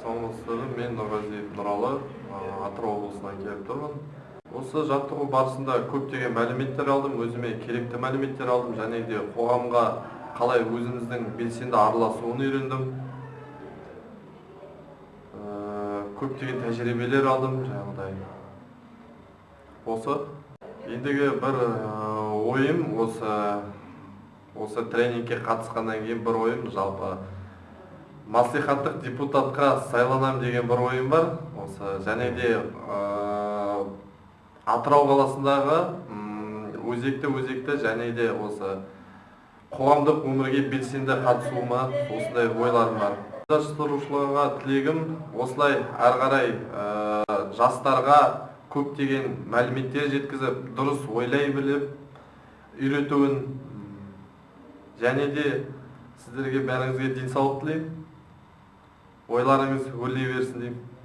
саламатсыздар мен нұрғазиев нұралы атырау облысынан келіп тұрмын. Осы жаттығу барысында көптеген мәліметтер алдым өзіме керекті мәліметтер алдым және де қоғамға қалай өзіміздің белсенді араласуын үйрендім. Көптеген тәжірибелер алдым жаңағыдай. Осы. Ендігі бір ойым осы осы тренингке қатысқаннан кейін бір ойым жалпы маслихаттық депутатқа сайланам деген бір ойым бар. Осы және де атырау қаласындағы өзекті өзекті және де осы қоғамдық өмірге белсенді қатысуыма осындай ойларым бар. Жаттықтырушыларға тілегім осылай әрі қарай жастарға көптеген мәліметтер жеткізіп дұрыс ойлай біліп үйретуін және де сіздерге бәріңізге денсаулық тілеймін. Ойларыңыз өрлей берсін деймін.